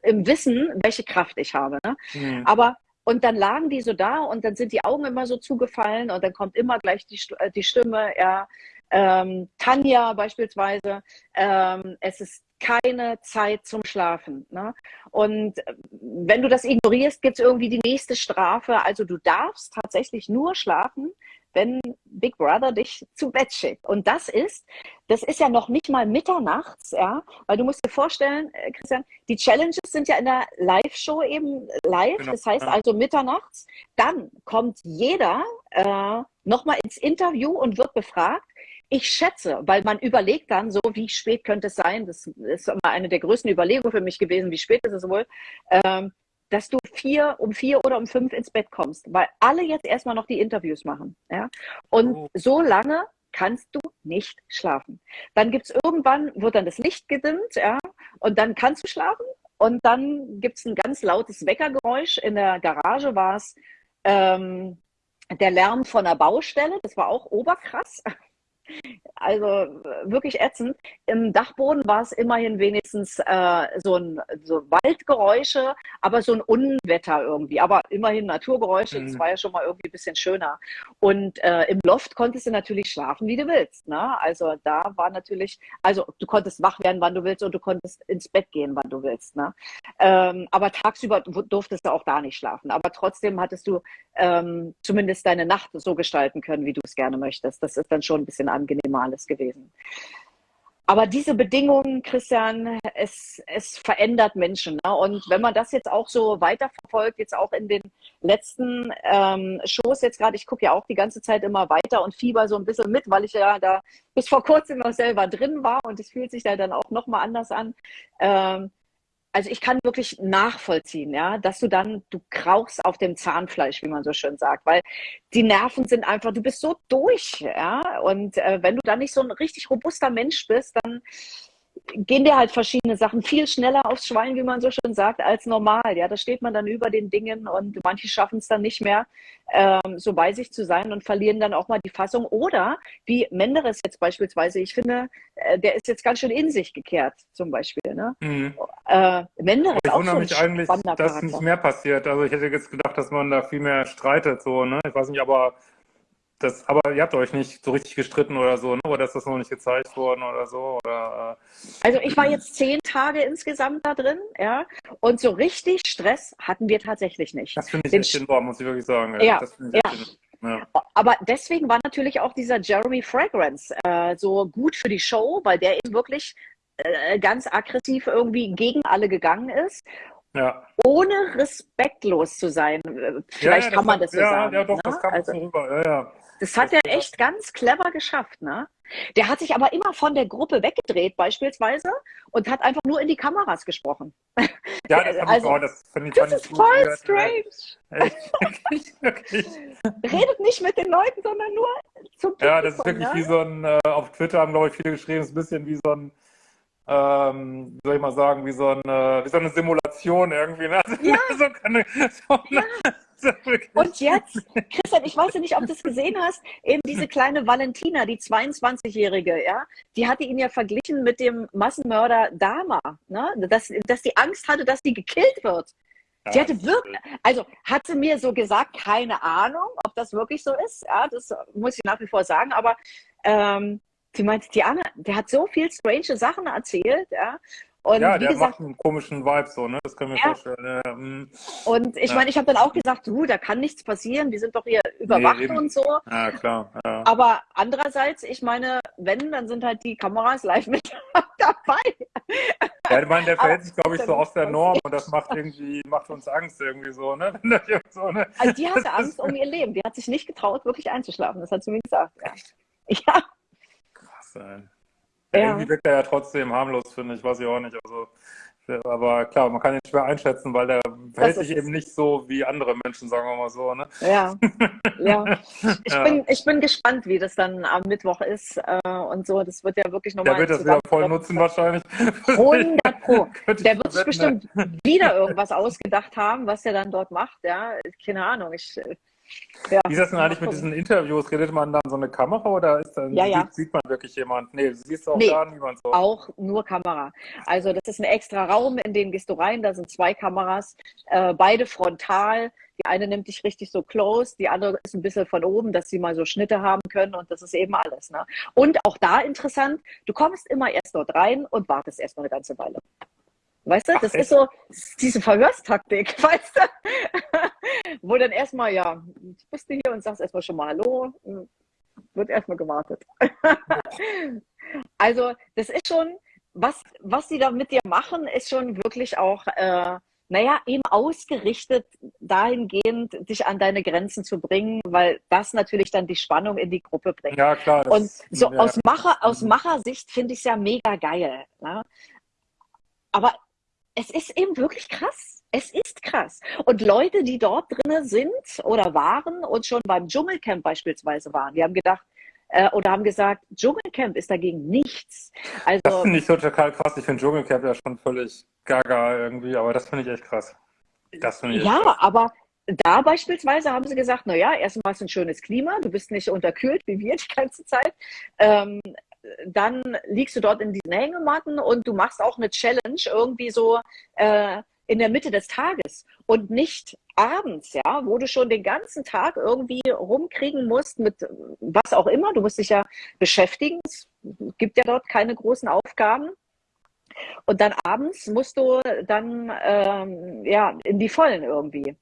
im Wissen, welche Kraft ich habe. Ne? Hm. Aber und dann lagen die so da und dann sind die Augen immer so zugefallen und dann kommt immer gleich die, äh, die Stimme, ja, ähm, Tanja beispielsweise, ähm, es ist keine Zeit zum Schlafen. Ne? Und äh, wenn du das ignorierst, gibt es irgendwie die nächste Strafe. Also du darfst tatsächlich nur schlafen, wenn Big Brother dich zu Bett schickt. Und das ist, das ist ja noch nicht mal mitternachts, ja, weil du musst dir vorstellen, äh, Christian, die Challenges sind ja in der Live-Show eben live, Genau, das heißt also mitternachts. Dann kommt jeder äh, nochmal ins Interview und wird befragt. Ich schätze, weil man überlegt dann so, wie spät könnte es sein, das ist immer eine der größten Überlegungen für mich gewesen, wie spät ist es wohl, ähm, dass du vier, um vier oder um fünf ins Bett kommst, weil alle jetzt erstmal noch die Interviews machen. Ja? Und Oh. so lange kannst du nicht schlafen. Dann gibt's irgendwann, wird dann das Licht gedimmt, ja, und dann kannst du schlafen. Und dann gibt's ein ganz lautes Weckergeräusch. In der Garage war es ähm, der Lärm von der Baustelle, das war auch oberkrass. Also wirklich ätzend. Im Dachboden war es immerhin wenigstens äh, so ein so Waldgeräusche, aber so ein Unwetter irgendwie. Aber immerhin Naturgeräusche, das Mhm. war ja schon mal irgendwie ein bisschen schöner. Und äh, im Loft konntest du natürlich schlafen, wie du willst. Ne? Also da war natürlich, also du konntest wach werden, wann du willst, und du konntest ins Bett gehen, wann du willst. Ne? Ähm, aber tagsüber du- durftest du auch da nicht schlafen. Aber trotzdem hattest du ähm, zumindest deine Nacht so gestalten können, wie du es gerne möchtest. Das ist dann schon ein bisschen angenehmer alles gewesen. Aber diese Bedingungen, Christian, es, es verändert Menschen. Ne? Und wenn man das jetzt auch so weiterverfolgt, jetzt auch in den letzten ähm, Shows jetzt gerade, ich gucke ja auch die ganze Zeit immer weiter und fieber so ein bisschen mit, weil ich ja da bis vor kurzem noch selber drin war und es fühlt sich da dann auch nochmal anders an. Ähm, also ich kann wirklich nachvollziehen, ja, dass du dann, du krauchst auf dem Zahnfleisch, wie man so schön sagt, weil die Nerven sind einfach, du bist so durch, ja, und äh, wenn du dann nicht so ein richtig robuster Mensch bist, dann, gehen dir halt verschiedene Sachen viel schneller aufs Schwein, wie man so schön sagt, als normal. Ja, da steht man dann über den Dingen und manche schaffen es dann nicht mehr, ähm, so bei sich zu sein und verlieren dann auch mal die Fassung. Oder wie Menderes jetzt beispielsweise, ich finde, äh, der ist jetzt ganz schön in sich gekehrt, zum Beispiel. Ne? Mhm. Äh, Menderes ich wundere so mich eigentlich, dass Charakter. nicht mehr passiert. Also ich hätte jetzt gedacht, dass man da viel mehr streitet, so, ne? Ich weiß nicht, aber das, aber ihr habt euch nicht so richtig gestritten oder so, ne? oder ist das noch nicht gezeigt worden oder so? Oder, äh... Also ich war jetzt zehn Tage insgesamt da drin, ja, und so richtig Stress hatten wir tatsächlich nicht. Das finde ich Den echt enorm, muss ich wirklich sagen. Ja, ja. ja. Aber deswegen war natürlich auch dieser Jeremy Fragrance äh, so gut für die Show, weil der eben wirklich äh, ganz aggressiv irgendwie gegen alle gegangen ist. Ja. Ohne respektlos zu sein. Vielleicht ja, ja, kann man das so ja, sagen. Ja, doch, ne? das kam also, so rüber. Ja, ja. Das hat er echt ganz clever geschafft, ne? Der hat sich aber immer von der Gruppe weggedreht, beispielsweise, und hat einfach nur in die Kameras gesprochen. Ja, das, also, ich, oh, das finde ich, das ist voll strange. Echt? wirklich, Redet nicht mit den Leuten, sondern nur zum Publikum, Ja, das ist wirklich ne? wie so ein, äh, auf Twitter haben, glaube ich, viele geschrieben, es ist ein bisschen wie so ein, ähm, wie soll ich mal sagen, wie so, ein, wie so eine Simulation irgendwie. Ne? Ja. so, eine, so eine, ja. Und jetzt, Christian, ich weiß nicht, ob du es gesehen hast, eben diese kleine Valentina, die 22-Jährige, ja, die hatte ihn ja verglichen mit dem Massenmörder Dama, ne? dass, dass die Angst hatte, dass die gekillt wird. Sie hatte wirklich, also hat sie mir so gesagt, keine Ahnung, ob das wirklich so ist. Ja, das muss ich nach wie vor sagen, aber ähm, sie meinte, Diana, der hat so viel strange Sachen erzählt, ja. Und ja, der gesagt, macht einen komischen Vibe so, ne? Das können wir ja. vorstellen. Ja, mm. und ich ja. meine, ich habe dann auch gesagt, du, da kann nichts passieren, wir sind doch hier überwacht nee, und so. Ja, klar. Aber andererseits, ich meine, wenn, dann sind halt die Kameras live mit dabei. Ja, ich meine, der verhält sich, glaube ich, so aus der Norm und das macht irgendwie, macht uns Angst irgendwie so, ne? so, ne? Also die hatte Angst um ihr Leben. Die hat sich nicht getraut, wirklich einzuschlafen. Das hat sie mir gesagt. Ja. ja. Krass, ey. Ja. Irgendwie wirkt er ja trotzdem harmlos, finde ich, weiß ich auch nicht. Also, aber klar, man kann ihn schwer einschätzen, weil der verhält sich eben nicht so wie andere Menschen, sagen wir mal so. Ne? Ja, ja. Ich, ja. Bin, ich bin gespannt, wie das dann am Mittwoch ist äh, und so. Das wird ja wirklich nochmal. Der wird das wieder voll nutzen wahrscheinlich. 100 Pro. Der wird sich bestimmt wieder irgendwas ausgedacht haben, was er dann dort macht. Ja, keine Ahnung. Ich ja. Wie ist das denn eigentlich mit diesen Interviews? Redet man dann so eine Kamera oder ist dann, ja, ja. Sieht, sieht, man wirklich jemand? Nee, siehst du auch nee, gar niemand so. Auch nur Kamera. Also das ist ein extra Raum, in den gehst du rein, da sind zwei Kameras, äh, beide frontal. Die eine nimmt dich richtig so close, die andere ist ein bisschen von oben, dass sie mal so Schnitte haben können und das ist eben alles. Ne? Und auch da interessant, du kommst immer erst dort rein und wartest erst mal eine ganze Weile. Weißt du, das Ach, ist so diese Verhörstaktik, weißt du? Wo dann erstmal, ja, bist du hier und sagst erstmal schon mal Hallo, wird erstmal gewartet. also, das ist schon, was, was die da mit dir machen, ist schon wirklich auch, äh, naja, eben ausgerichtet dahingehend, dich an deine Grenzen zu bringen, weil das natürlich dann die Spannung in die Gruppe bringt. Ja, klar. Und so ja. aus, Macher, aus mhm. Machersicht finde ich es ja mega geil. Ne? Aber es ist eben wirklich krass. Es ist krass. Und Leute, die dort drinnen sind oder waren und schon beim Dschungelcamp beispielsweise waren, die haben gedacht, äh, oder haben gesagt, Dschungelcamp ist dagegen nichts. Also, das finde ich total krass. Ich finde Dschungelcamp ja schon völlig gaga irgendwie, aber das finde ich echt krass. Das ich ja, krass. aber da beispielsweise haben sie gesagt, naja, erstmal ist ein schönes Klima, du bist nicht unterkühlt wie wir die ganze Zeit. Ähm, dann liegst du dort in diesen Hängematten und du machst auch eine Challenge irgendwie so äh, in der Mitte des Tages und nicht abends, ja, wo du schon den ganzen Tag irgendwie rumkriegen musst mit was auch immer. Du musst dich ja beschäftigen. Es gibt ja dort keine großen Aufgaben. Und dann abends musst du dann ähm, ja in die Vollen irgendwie.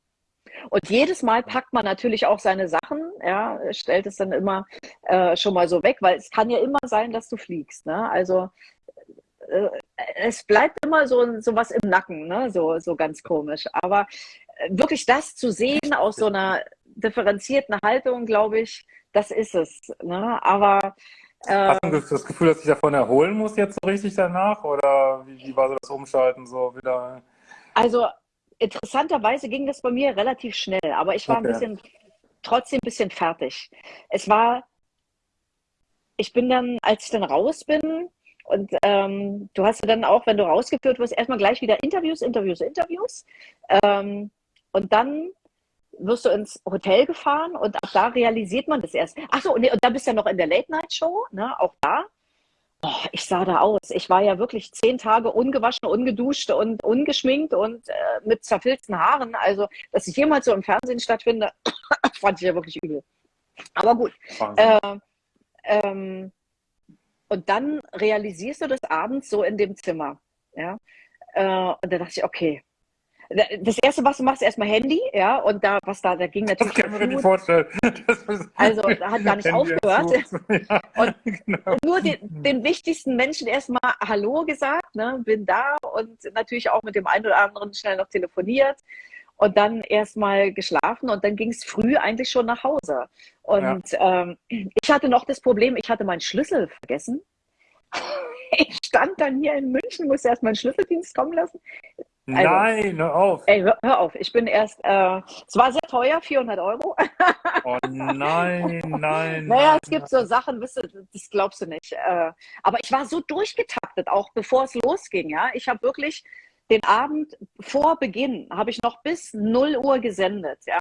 Und jedes Mal packt man natürlich auch seine Sachen, ja, stellt es dann immer äh, schon mal so weg, weil es kann ja immer sein, dass du fliegst. Ne? Also äh, es bleibt immer so, so was im Nacken, ne? so, so ganz komisch. Aber äh, wirklich das zu sehen aus so einer differenzierten Haltung, glaube ich, das ist es. Ne? Aber Hast du das Gefühl, dass ich davon erholen muss jetzt so richtig danach? Oder wie, wie war so das Umschalten so wieder? Also interessanterweise ging das bei mir relativ schnell, aber ich war okay. ein bisschen, trotzdem ein bisschen fertig. Es war, ich bin dann, als ich dann raus bin Und ähm, du hast ja dann auch, wenn du rausgeführt wirst, erstmal gleich wieder Interviews, Interviews, Interviews. Ähm, und dann wirst du ins Hotel gefahren und ab da realisiert man das erst. Achso, und, und dann bist du ja noch in der Late-Night-Show, ne, auch da. Oh, ich sah da aus. Ich war ja wirklich zehn Tage ungewaschen, ungeduscht und ungeschminkt und äh, mit zerfilzten Haaren. Also, dass ich jemals so im Fernsehen stattfinde, fand ich ja wirklich übel. Aber gut. Äh, ähm, und dann realisierst du das abends so in dem Zimmer. Ja? Äh, und da dachte ich, okay, das erste, was du machst, ist erstmal Handy, ja, und da, was da, da ging natürlich. Das kann man nicht vorstellen. also, da hat gar nicht aufgehört. Ja, und genau. nur den, den, wichtigsten Menschen erstmal Hallo gesagt, ne, bin da und natürlich auch mit dem einen oder anderen schnell noch telefoniert und dann erstmal geschlafen und dann ging es früh eigentlich schon nach Hause. Und ja. ähm, ich hatte noch das Problem, ich hatte meinen Schlüssel vergessen. Ich stand dann hier in München, musste erst meinen Schlüsseldienst kommen lassen. Also, Nein, hör auf. Ey, hör, hör, auf. Ich bin erst, äh, es war sehr teuer, 400 Euro. oh nein, nein. Naja, es gibt so Sachen, wisst du, das glaubst du nicht. Äh, aber ich war so durchgetaktet, auch bevor es losging, ja. Ich habe wirklich den Abend vor Beginn habe ich noch bis 0 Uhr gesendet. Ja,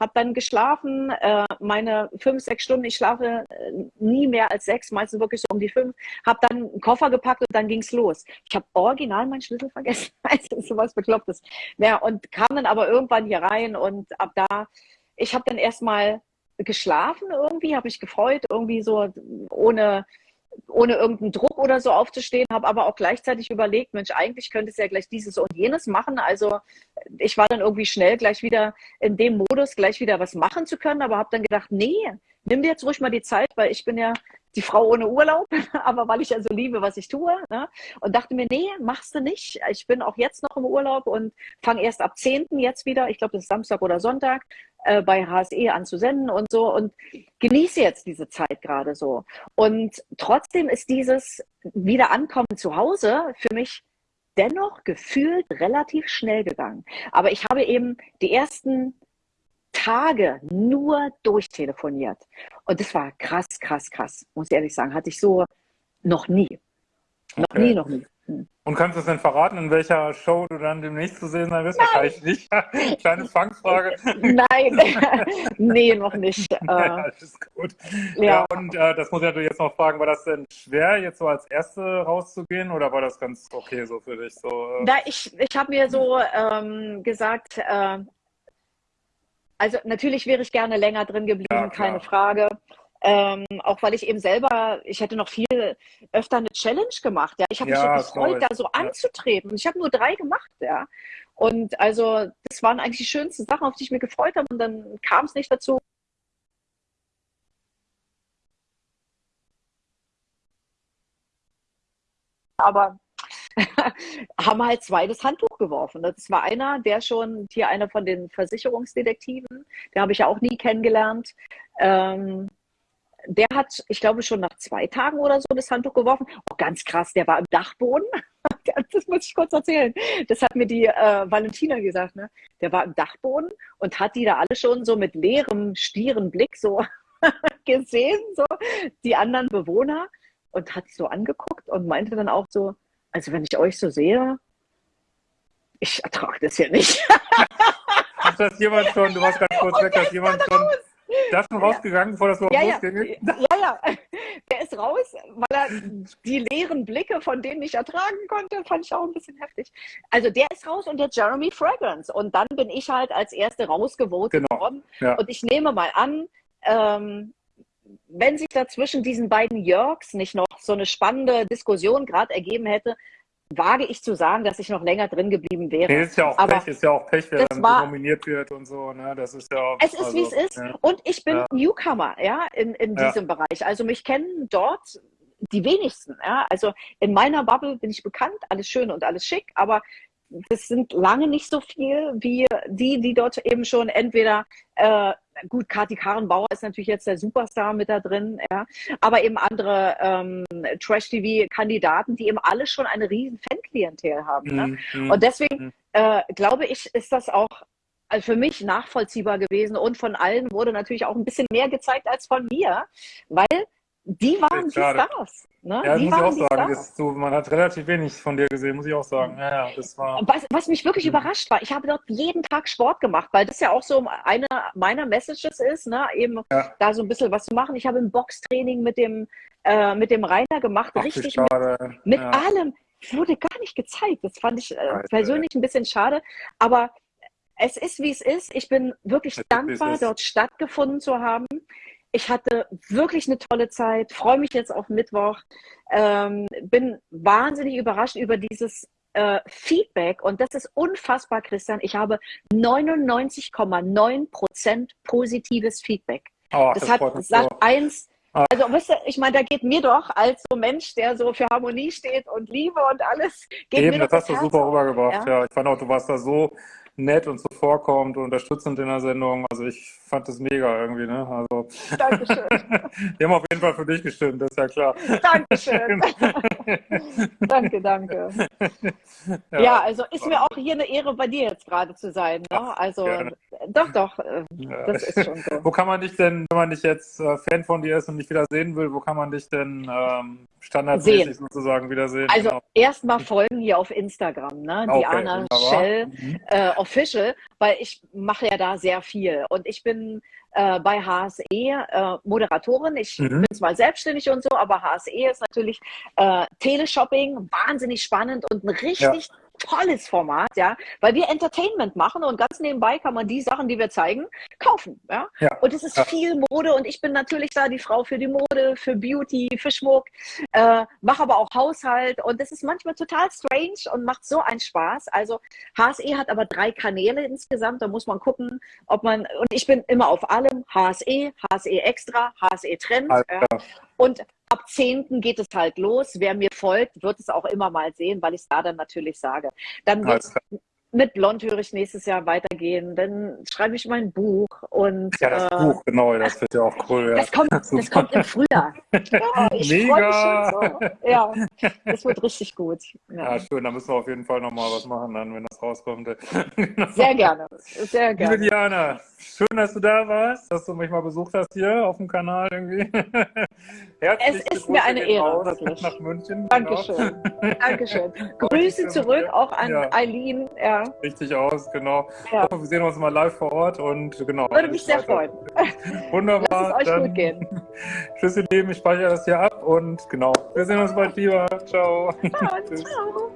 habe dann geschlafen, äh, meine fünf, sechs Stunden. Ich schlafe äh, nie mehr als sechs, meistens wirklich so um die fünf. Habe dann einen Koffer gepackt und dann ging's los. Ich habe original meinen Schlüssel vergessen. Also sowas Beklopptes. Ja, und kam dann aber irgendwann hier rein und ab da, ich habe dann erstmal geschlafen irgendwie, habe mich gefreut, irgendwie so ohne ohne irgendeinen Druck oder so aufzustehen, habe aber auch gleichzeitig überlegt, Mensch, eigentlich könnte es ja gleich dieses und jenes machen. Also ich war dann irgendwie schnell gleich wieder in dem Modus, gleich wieder was machen zu können, aber habe dann gedacht, nee, nimm dir jetzt ruhig mal die Zeit, weil ich bin ja die Frau ohne Urlaub, aber weil ich ja so liebe, was ich tue. Ne? Und dachte mir, nee, machst du nicht. Ich bin auch jetzt noch im Urlaub und fange erst ab 10. jetzt wieder, ich glaube, das ist Samstag oder Sonntag, äh, bei HSE anzusenden und so und genieße jetzt diese Zeit gerade so. Und trotzdem ist dieses Wiederankommen zu Hause für mich dennoch gefühlt relativ schnell gegangen. Aber ich habe eben die ersten Tage nur durchtelefoniert. Und das war krass, krass, krass, muss ich ehrlich sagen. Hatte ich so noch nie. Noch okay. nie, noch nie. Hm. Und kannst du es denn verraten, in welcher Show du dann demnächst zu sehen sein wirst? Nein. Wahrscheinlich nicht. Kleine Fangfrage. Nein, nee, noch nicht. Ja, alles gut. Ja, ja und äh, das muss ich natürlich jetzt noch fragen, war das denn schwer, jetzt so als Erste rauszugehen oder war das ganz okay so für dich? So, äh? Na, ich ich habe mir so ähm, gesagt, äh, also natürlich wäre ich gerne länger drin geblieben, ja, keine Frage. Ähm, auch weil ich eben selber, ich hätte noch viel öfter eine Challenge gemacht. Ja, ich habe ja, mich so gefreut, da so ja. anzutreten. Und ich habe nur drei gemacht, ja. Und also das waren eigentlich die schönsten Sachen, auf die ich mich gefreut habe. Und dann kam es nicht dazu. Aber haben halt zwei das Handtuch geworfen. Das war einer, der schon, hier einer von den Versicherungsdetektiven, der habe ich ja auch nie kennengelernt. Ähm, der hat, ich glaube, schon nach zwei Tagen oder so das Handtuch geworfen. Oh, ganz krass, der war im Dachboden. Das muss ich kurz erzählen. Das hat mir die äh, Valentina gesagt. Ne? Der war im Dachboden und hat die da alle schon so mit leerem, stieren Blick so gesehen, so die anderen Bewohner und hat so angeguckt und meinte dann auch so, also wenn ich euch so sehe, ich ertrage das ja nicht. Hat das jemand schon, du warst ganz kurz weg, dass jemand schon, da schon rausgegangen, bevor das überhaupt ja, losging? Ja, ja, der ist raus, weil er die leeren Blicke von denen nicht ertragen konnte, fand ich auch ein bisschen heftig. Also der ist raus und der Jeremy Fragrance. Und dann bin ich halt als Erste rausgevotet genau. worden. Ja. Und ich nehme mal an, ähm, wenn sich da zwischen diesen beiden Jörgs nicht noch so eine spannende Diskussion gerade ergeben hätte, wage ich zu sagen, dass ich noch länger drin geblieben wäre. Nee, ist ja auch Aber Pech, ist ja auch Pech, wer dann war, nominiert wird und so, ne? Das ist ja auch, Es ist, also, wie es ist. Ja. Und ich bin ja. Newcomer, ja, in, in ja. diesem Bereich. Also mich kennen dort die wenigsten, ja. Also in meiner Bubble bin ich bekannt, alles schön und alles schick, aber das sind lange nicht so viel wie die, die dort eben schon entweder äh, gut, Kati Karrenbauer ist natürlich jetzt der Superstar mit da drin, ja, aber eben andere ähm, Trash-TV-Kandidaten, die eben alle schon eine riesen Fanklientel haben. Ne? Mhm. Und deswegen mhm. äh, glaube ich, ist das auch also für mich nachvollziehbar gewesen und von allen wurde natürlich auch ein bisschen mehr gezeigt als von mir, weil die waren die. Stars. Ne? Ja, die muss ich auch sagen. So, man hat relativ wenig von dir gesehen, muss ich auch sagen. Ja, das war. Was, was mich wirklich Mhm. überrascht war, ich habe dort jeden Tag Sport gemacht, weil das ja auch so eine meiner Messages ist, ne? eben Ja. da so ein bisschen was zu machen. Ich habe ein Boxtraining mit dem, äh, mit dem Rainer gemacht, Ach, richtig mit, schade. mit ja. allem. Wurde gar nicht gezeigt. Das fand ich äh, persönlich ein bisschen schade. Aber es ist, wie es ist. Ich bin wirklich Es dankbar, dort stattgefunden zu haben. Ich hatte wirklich eine tolle Zeit, freue mich jetzt auf Mittwoch, ähm, bin wahnsinnig überrascht über dieses äh, Feedback und das ist unfassbar, Christian. Ich habe 99,9 Prozent positives Feedback. Oh, Das, das hat Sat so. 1. Ah. Also, weißt du, ich meine, da geht mir doch als so Mensch, der so für Harmonie steht und Liebe und alles, geht Eben, mir das hast du Herz super auf, rübergebracht. ja? Ja. ich fand auch, du warst da so nett und so vorkommend und unterstützend in der Sendung. Also ich fand das mega irgendwie, ne? Also Dankeschön. wir haben auf jeden Fall für dich gestimmt, das ist ja klar. Dankeschön. danke, danke. Ja. also ist mir auch hier eine Ehre, bei dir jetzt gerade zu sein. Ne? Ach, Also gerne. doch, doch, äh, Ja. das ist schon so. Wo kann man dich denn, wenn man dich jetzt äh, Fan von dir ist und dich wieder sehen will, wo kann man dich denn ähm, standardmäßig Sehen. sozusagen wiedersehen? Also Genau. erstmal folgen hier auf Instagram, ne? Okay, Diana wunderbar. Schell Mhm. äh, Official, weil ich mache ja da sehr viel und ich bin äh, bei HSE äh, Moderatorin. Ich Mhm. bin zwar selbstständig und so, aber HSE ist natürlich äh, Teleshopping, wahnsinnig spannend und ein richtig tolles Format, ja, weil wir Entertainment machen und ganz nebenbei kann man die Sachen, die wir zeigen, kaufen, ja. Ja. Und es ist Ja. viel Mode und ich bin natürlich da die Frau für die Mode, für Beauty, für Schmuck, äh, mache aber auch Haushalt und das ist manchmal total strange und macht so einen Spaß. Also HSE hat aber drei Kanäle insgesamt, da muss man gucken, ob man, und ich bin immer auf allem, HSE, HSE Extra, HSE Trend. Ja. Und ab 10. geht es halt los. Wer mir folgt, wird es auch immer mal sehen, weil ich es da dann natürlich sage. Dann wird Alles klar. mit Blondhörig nächstes Jahr weitergehen. Dann schreibe ich mein Buch und Ja, das äh, Buch, genau, das wird ja auch cool. Ja. das kommt, das kommt im Frühjahr. Ja, ich freue mich Mega. schon so. Ja, das wird richtig gut. Ja. Ja, schön, da müssen wir auf jeden Fall nochmal was machen dann, wenn das rauskommt. Genau. Sehr gerne, sehr Liebe gerne. Diana, schön, dass du da warst, dass du mich mal besucht hast hier auf dem Kanal irgendwie. Herzliche Es ist mir eine Ehre, wirklich. nach München. Dankeschön. Dankeschön. Grüße zurück mit auch an. Eileen. Ja, Richtig aus, genau. Ja. Ich hoffe, wir sehen uns mal live vor Ort und genau. würde mich sehr freuen. Wunderbar. Lasst es euch dann gut gehen. Tschüss, ihr Lieben, ich speichere das hier ab und genau. Wir sehen uns bald lieber. Ciao. Ja, Tschüss. ciao.